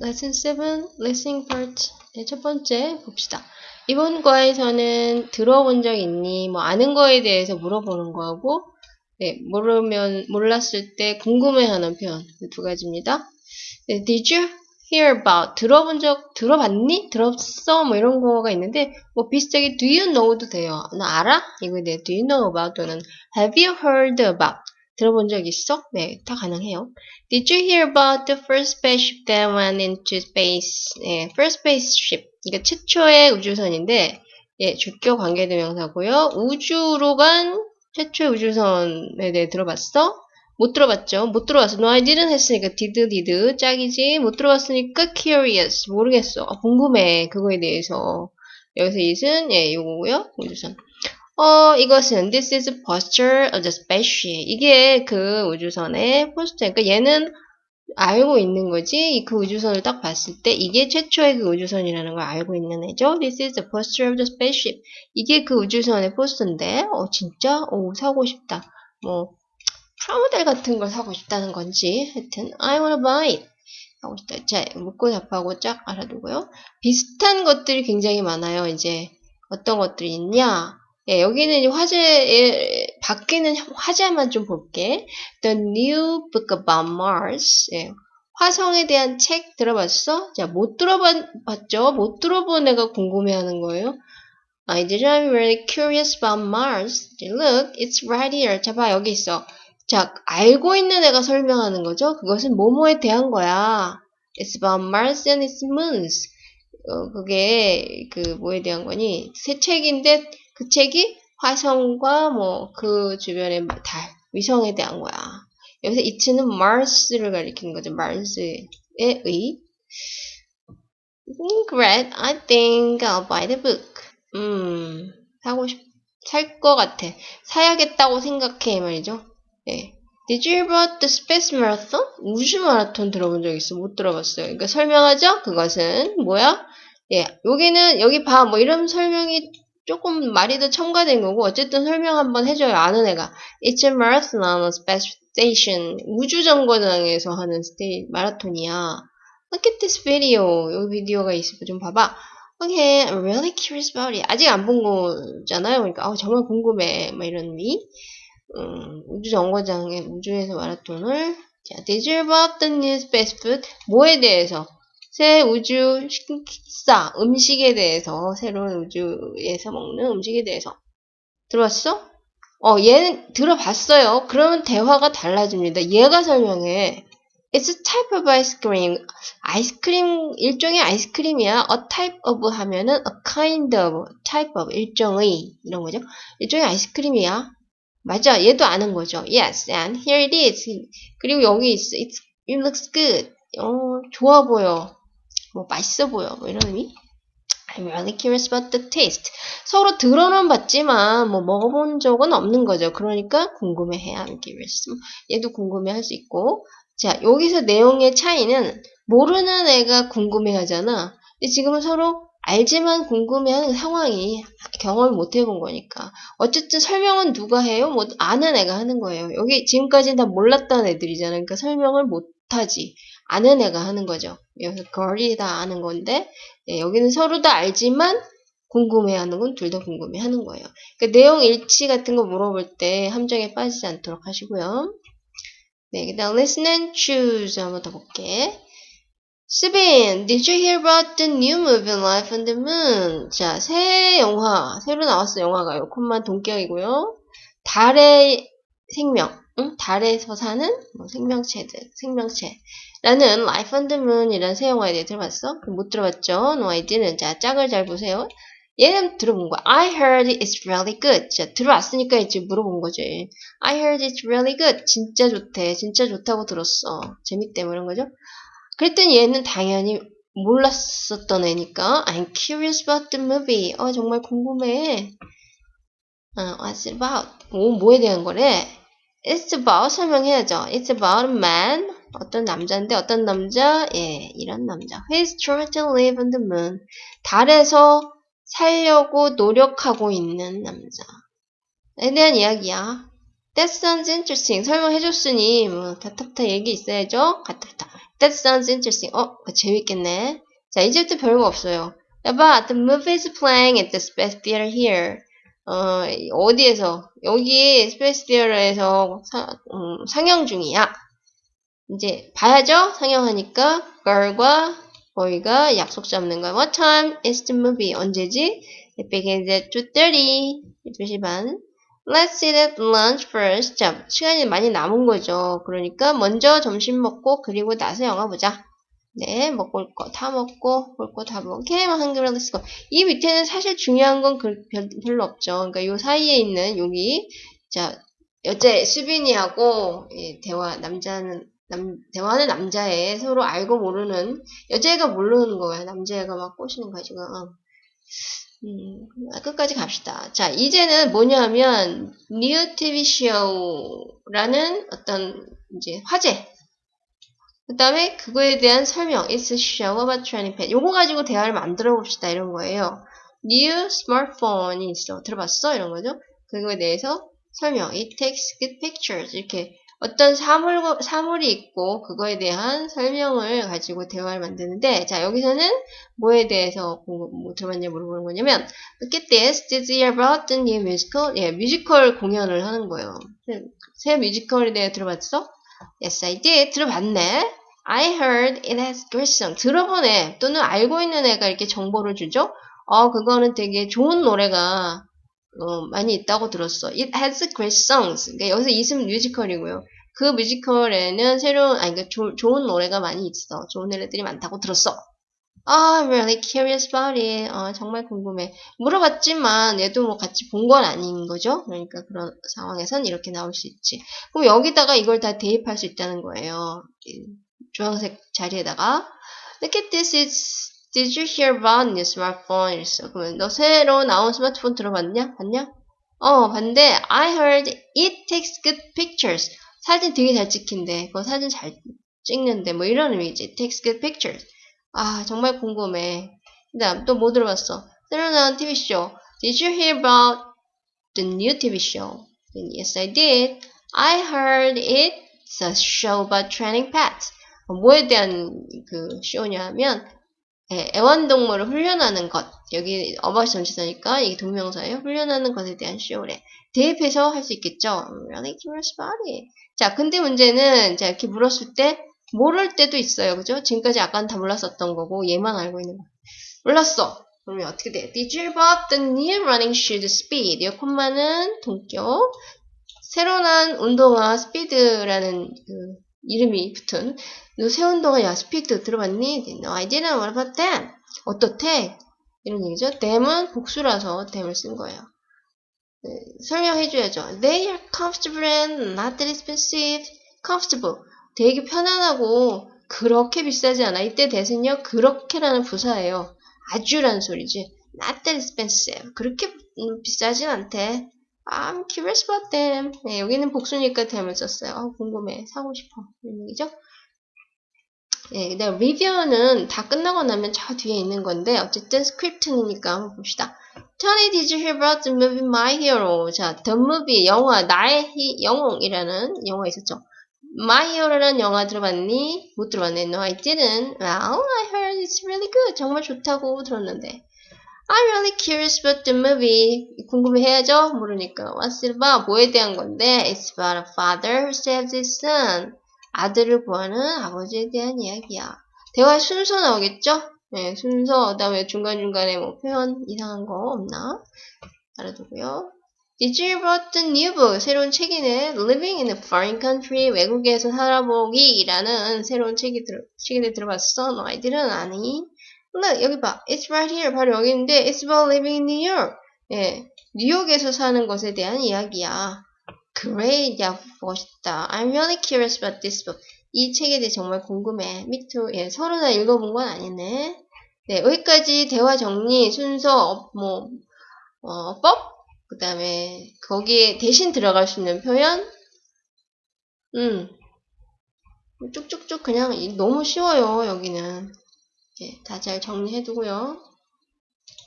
lesson 7, listening part. 네, 첫 번째 봅시다. 이번 거에서는 들어본 적 있니? 뭐 아는 거에 대해서 물어보는 거하고 네, 모르면 몰랐을 때 궁금해하는 표현 그두 가지입니다. 네, did you hear about 들어본 적 들어봤니? 들었어? 뭐 이런 거가 있는데 뭐 비슷하게 do you know도 돼요. 나 알아? 이거에 대해 do you know about 또는 have you heard about 들어본 적 있어? 네, 다 가능해요. Did you hear about the first spaceship that went into space? 네, first spaceship. 이게 최초의 우주선인데, 예, 주격 관계대명사고요. 우주로 간 최초의 우주선에 대해 들어봤어? 못 들어봤죠? 못 들어봤어. No, I didn't 했으니까 did, did. 짝이지. 못 들어봤으니까 curious. 모르겠어. 아, 궁금해. 그거에 대해서. 여기서 it은, 예, 요거고요. 우주선. 어, 이것은 this is posture of the spaceship. 이게 그 우주선의 포스터. 그러니까 얘는 알고 있는 거지. 그 우주선을 딱 봤을 때 이게 최초의 그 우주선이라는 걸 알고 있는 애죠. This is the posture of the spaceship. 이게 그 우주선의 포스터인데, 어 진짜, 오 사고 싶다. 뭐 프라모델 같은 걸 사고 싶다는 건지. 하여튼 I wanna buy it. 하고 싶다. 자, 묻고 답하고 쫙 알아두고요. 비슷한 것들이 굉장히 많아요. 이제 어떤 것들이 있냐? 예, 여기는 화제, 예, 밖에는 화제만 좀 볼게. The New Book About Mars. 예, 화성에 대한 책 들어봤어? 자, 못 들어봤죠? 못 들어본 애가 궁금해하는 거예요. I didn't really curious about Mars. Look, it's right here. 자, 봐, 여기 있어. 자, 알고 있는 애가 설명하는 거죠? 그것은 뭐뭐에 대한 거야. It's about Mars and its moons. 어, 그게, 그, 뭐에 대한 거니? 새 책인데, 그 책이 화성과 뭐 그 주변의 달, 위성에 대한 거야. 여기서 이츠는 Mars를 가리키는 거죠. Mars의 의. Great. I think I'll buy the book. 음, 사고 싶, 살 것 같아. 사야겠다고 생각해, 말이죠. 예. Did you about the space marathon? 우주 마라톤 들어본 적 있어? 못 들어봤어요. 그러니까 설명하죠? 그것은 뭐야? 예, 여기는 여기 봐. 뭐 이런 설명이 조금 말이 더 첨가된 거고 어쨌든 설명 한번 해줘요. 아는 애가. It's a marathon on a space station. 우주정거장에서 하는 스테이, 마라톤이야. Look at this video. 여기 비디오가 있어. 좀 봐봐. Okay, I'm really curious about it. 아직 안 본 거잖아요. 그러니까 어, 정말 궁금해. 뭐 이런 의미. 음, 우주정거장에 우주에서 마라톤을 자, Did you about the new space food? 뭐에 대해서? 새 우주 식사, 음식에 대해서, 새로운 우주에서 먹는 음식에 대해서. 들어봤어? 어, 얘는 들어봤어요. 그러면 대화가 달라집니다. 얘가 설명해. It's a type of ice cream. 아이스크림, 일종의 아이스크림이야. A type of 하면은 a kind of, type of, 일종의, 이런 거죠. 일종의 아이스크림이야. 맞아. 얘도 아는 거죠. Yes, and here it is. 그리고 여기 있어. It's, it looks good. 어, 좋아 보여. 뭐 맛있어 보여 뭐 이런 의미? I'm really curious about the taste. 서로 들어는 봤지만 뭐 먹어본 적은 없는 거죠. 그러니까 궁금해해 I'm curious. 얘도 궁금해할 수 있고. 자 여기서 내용의 차이는 모르는 애가 궁금해하잖아. 근데 지금은 서로 알지만 궁금해하는 상황이 경험을 못 해본 거니까. 어쨌든 설명은 누가 해요? 뭐 아는 애가 하는 거예요. 여기 지금까지는 다 몰랐던 애들이잖아. 그러니까 설명을 못 하지 아는 애가 하는 거죠. 여기서 girl이 다 아는 건데 예, 여기는 서로 다 알지만 궁금해하는 건 둘 다 궁금해하는 거예요. 그러니까 내용 일치 같은 거 물어볼 때 함정에 빠지지 않도록 하시고요. 네, 그다음 listen and choose 한번 더 볼게. 스빈, did you hear about the new movie Life on the Moon? 자, 새 영화, 새로 나왔어 영화가요. 콤만 동격이고요. 달의 생명, 응? 달에서 사는 뭐 생명체들, 생명체. 라는 Life on the Moon 이라는 새 영화에 대해 들어봤어? 못 들어봤죠? No, I didn't. 자, 짝을 잘 보세요. 얘는 들어본 거야. I heard it's really good. 자, 들어왔으니까 이제 물어본 거지. I heard it's really good. 진짜 좋대. 진짜 좋다고 들었어. 재밌대. 뭐 이런 거죠. 그랬더니 얘는 당연히 몰랐었던 애니까 I'm curious about the movie. 어, 정말 궁금해. 어, what's about? 오, 뭐에 대한 거래? It's about 설명해야죠. It's about a man 어떤 남자인데 어떤 남자? 예, 이런 남자. He's trying to live on the moon. 달에서 살려고 노력하고 있는 남자에 대한 이야기야. That sounds interesting. 설명해줬으니 뭐 다타타 얘기 있어야죠. 가타타. That sounds interesting. 어, 재밌겠네. 자, 이제부터 별거 없어요. But the movie is playing at the Space Theater here. 어, 어디에서? 여기 Space Theater에서 음, 상영 중이야. 이제 봐야죠? 상영하니까 girl과 boy가 약속 잡는 거야. What time is the movie? 언제지? It begins at 2.30. 2시 반. Let's eat at lunch first. 자, 시간이 많이 남은 거죠. 그러니까 먼저 점심 먹고 그리고 나서 영화 보자. 네, 먹을 거 다 먹고 볼 거 다 먹고 게임은 한글로 쓰고 이 밑에는 사실 중요한 건 그, 별로 없죠. 그러니까 요 사이에 있는 여기 자 여자 수빈이하고 예, 대화 남자는 남 대화는 남자애 서로 알고 모르는 여자애가 모르는 거야. 남자애가 막 꼬시는 거야 지금. 음, 끝까지 갑시다. 자, 이제는 뭐냐면, 뉴 TV 쇼라는 어떤, 이제, 화제. 그 다음에 그거에 대한 설명. It's a show about training pad. 요거 가지고 대화를 만들어 봅시다. 이런 거예요. New smartphone이 있어. 들어봤어? 이런 거죠. 그거에 대해서 설명. It takes good pictures. 이렇게 어떤 사물, 사물이 있고 그거에 대한 설명을 가지고 대화를 만드는데 자 여기서는 뭐에 대해서 뭐 들어봤냐 물어보는 거냐면 Look at this. Did you about the new musical? 예, 뮤지컬 공연을 하는 거예요. 새 뮤지컬에 대해 들어봤어? Yes, I did. 들어봤네. I heard it has great song. 들어본 애 또는 알고 있는 애가 이렇게 정보를 주죠. 어, 그거는 되게 좋은 노래가 어, 많이 있다고 들었어. It has great songs. 그러니까 여기서 이승 뮤지컬이고요. 그 뮤지컬에는 새로운, 아니, 그러니까 조, 좋은 노래가 많이 있어. 좋은 노래들이 많다고 들었어. I'm really curious about it. 어, 정말 궁금해. 물어봤지만 얘도 뭐 같이 본 건 아닌 거죠. 그러니까 그런 상황에선 이렇게 나올 수 있지. 그럼 여기다가 이걸 다 대입할 수 있다는 거예요. 주황색 자리에다가 Look at this. It's, did you hear about new smartphone? 이랬어. 그러면 너 새로 나온 스마트폰 들어봤냐? 봤냐? 어, 봤는데 I heard it takes good pictures. 사진 되게 잘 찍힌대. 그거 사진 잘 찍는데 뭐 이런 의미지. It takes good pictures. 아, 정말 궁금해. 그 다음 또뭐 들어봤어? 새로 나온 TV쇼. Did you hear about the new TV show? Yes, I did. I heard it's a show about training pets. 뭐에 대한 그 쇼냐면 예, 애완동물을 훈련하는 것. 여기 어바시 전치사니까 이게 동명사예요. 훈련하는 것에 대한 쇼래. 대입해서 할 수 있겠죠. Really curious it. 자, 근데 문제는 자 이렇게 물었을 때 모를 때도 있어요. 그죠? 지금까지 아까는 다 몰랐었던 거고 얘만 알고 있는 거. 몰랐어. 그러면 어떻게 돼? Did you buy the new running shoes speed? 이 콤마는 동격. 새로 난 운동화 스피드라는 그 이름이 붙은 너새 운동화 야 스피드 들어봤니? No, I didn't. What about them? 어떻대? 이런 얘기죠. them은 복수라서 them을 쓴 거예요. 네, 설명해줘야죠. They are comfortable and not expensive. comfortable. 되게 편안하고 그렇게 비싸지 않아. 이때 대신요 그렇게라는 부사예요. 아주라는 소리지. Not expensive. 그렇게 비싸진 않대. I'm curious about them. 네, 여기는 복수니까 them을 썼어요. 어, 궁금해. 사고 싶어. 이런 얘기죠. 네, 근데 리뷰는 다 끝나고 나면 저 뒤에 있는 건데 어쨌든 스크립트니까 한번 봅시다. Tony, did you hear about the movie My Hero? 자, The Movie 영화 나의 히, 영웅이라는 영화 있었죠. My Hero라는 영화 들어봤니? 못 들어봤네. No, I didn't. Well, I heard it's really good. 정말 좋다고 들었는데. I'm really curious about the movie. 궁금해해야죠? 모르니까. What's it about? 뭐에 대한 건데? It's about a father who saves his son. 아들을 구하는 아버지에 대한 이야기야. 대화 순서 나오겠죠? 네, 순서, 그 다음에 중간중간에 뭐 표현 이상한 거 없나? 알아두고요. Did you read the new book? 새로운 책이네. Living in a foreign country. 외국에서 살아보기라는 새로운 책이 들, 책에 들어봤어? 너 아이들은 아니? Look, 여기 봐. It's right here. 바로 여기 있는데, It's about living in New York. 예, 뉴욕에서 사는 것에 대한 이야기야. Great, 야, 멋있다. I'm really curious about this book. 이 책에 대해 정말 궁금해. Me too. 예, 서로 다 읽어본 건 아니네. 네, 여기까지 대화 정리, 순서, 뭐, 어, 법, 그 다음에 거기에 대신 들어갈 수 있는 표현, 음, 쭉쭉쭉 그냥 너무 쉬워요, 여기는. 예, 다 잘 정리해두고요.